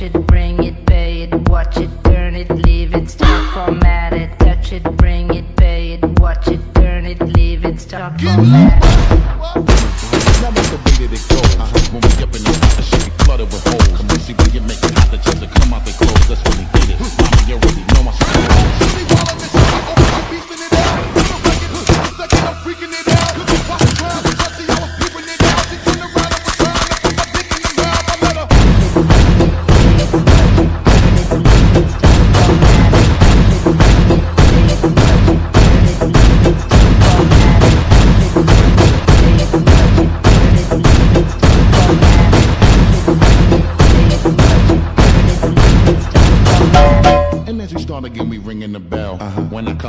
Touch it, bring it, pay it, watch it, turn it, leave it, stop, format it. Touch it, bring it, pay it, watch it, turn it, leave it, stop, format it. As you start again, we ringing the bell. Uh -huh. When I come.